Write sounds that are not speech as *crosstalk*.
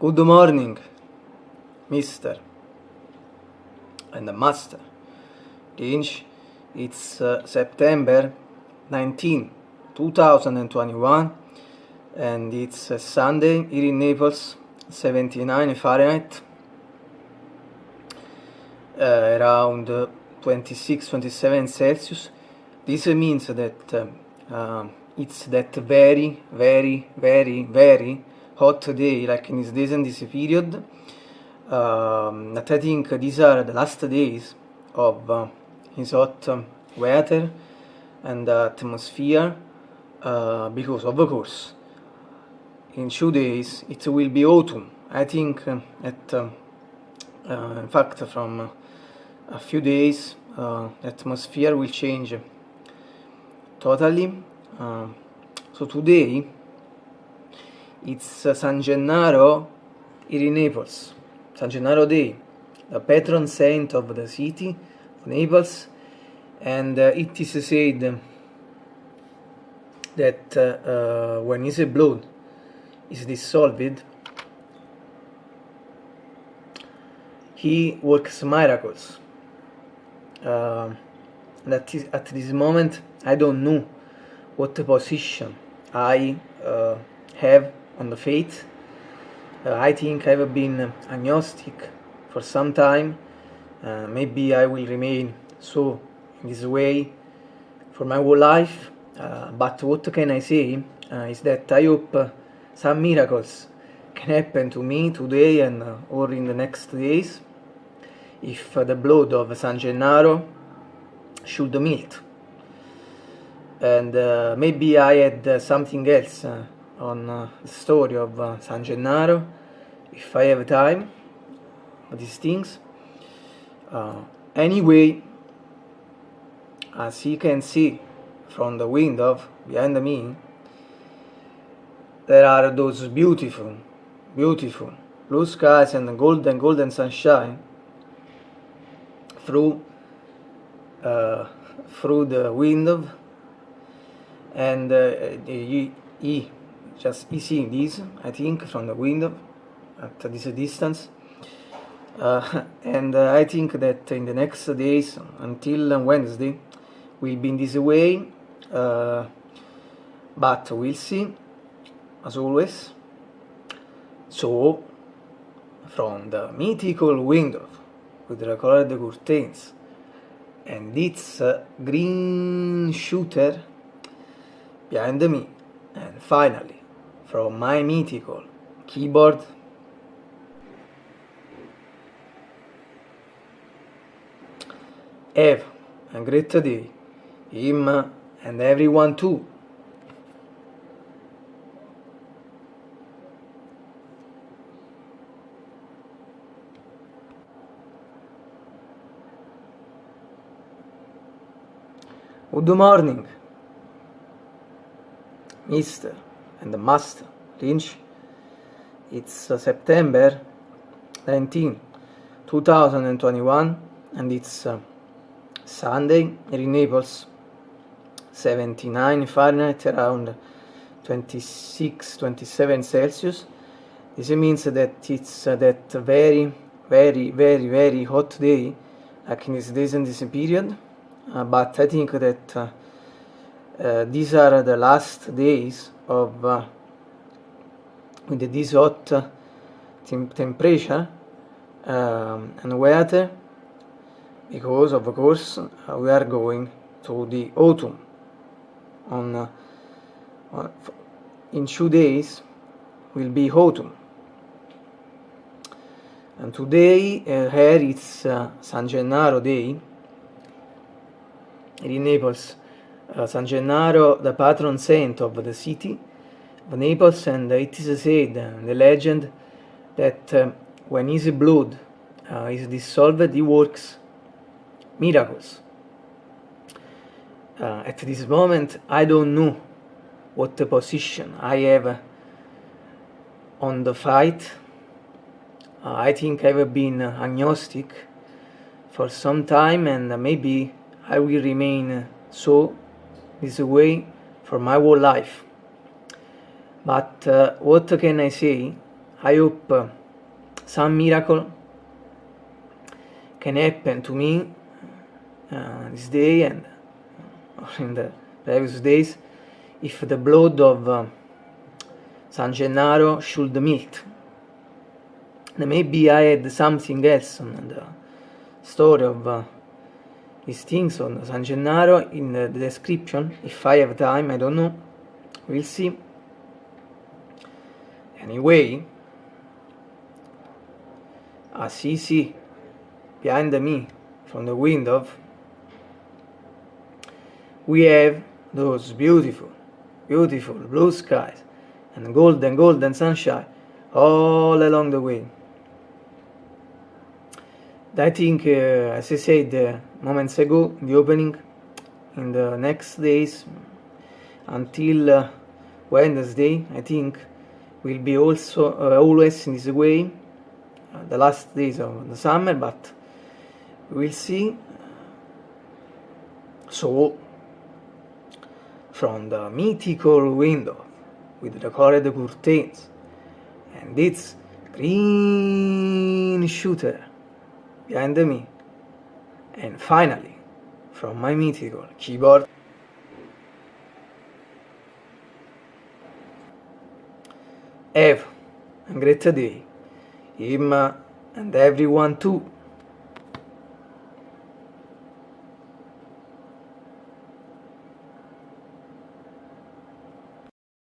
Good morning, Mister and Master. Range, it's uh, September 19, 2021, and it's uh, Sunday here in Naples, 79 Fahrenheit, uh, around 26-27 Celsius. This means that uh, uh, it's that very, very, very, very hot day, like in this days and this period. Um, that I think these are the last days of uh, his hot weather and atmosphere, uh, because of course, in two days it will be autumn. I think uh, that, uh, uh, in fact, from a few days, the atmosphere will change totally. so today it's San Gennaro in Naples, San Gennaro Day, the patron saint of the city of Naples, and uh, it is said that uh, uh when his blood is dissolved, he works miracles. Uh, that is, at this moment, I don't know what position I uh, have on the faith. Uh, I think I've been agnostic for some time. Uh, maybe I will remain so in this way for my whole life. Uh, but what can I say uh, is that I hope uh, some miracles can happen to me today and uh, or in the next days if the blood of San Gennaro should melt. And maybe I had something else on the story of uh, San Gennaro if I have time these things. Uh, anyway as you can see from the window behind me there are those beautiful beautiful blue skies and golden golden sunshine through uh, through the window. And uh, he, he just easy this I think from the window at this distance. Uh, *laughs* and uh, I think that in the next days until Wednesday we'll be in this way uh, but we'll see as always. So from the mythical window with the colored curtains and its uh, green shooter behind me and finally from my mythical keyboard. Have a great day him and everyone too. Good morning, Mister and the master Lynch. It's uh, September 19, 2021, and it's uh, Sunday in Naples, 79 Fahrenheit, around 26 27 Celsius. This means that it's uh, that very, very, very, very hot day, like in this days and this period. Uh, but I think that uh, these are the last days of uh, with this hot temp temperature um, and weather because of course uh, we are going to the autumn. On, uh, on in two days will be autumn. And today uh, here it's uh, San Gennaro day in Naples uh, San Gennaro, the patron saint of the city of Naples, and it is said, the legend, that uh, when his blood uh, is dissolved, he works miracles. Uh, at this moment, I don't know what the position I have on the fight. Uh, I think I've been agnostic for some time, and maybe I will remain so this way for my whole life. But uh, what can I say? I hope uh, some miracle can happen to me uh, this day and *laughs* in the previous days if the blood of uh, San Gennaro should melt. Maybe I had something else on the story of things on San Gennaro in the description if I have time, I don't know, we'll see. Anyway, Assisi behind me from the window we have those beautiful, beautiful blue skies and golden, golden sunshine all along the way. I think, uh, as I said uh, moments ago, the opening in the next days until uh, Wednesday, I think, will be also uh, always in this way, uh, the last days of the summer, but we'll see. So, from the mythical window with the colored curtains and its green shooter behind me, and finally, from my mythical keyboard, have a great day, him and everyone too.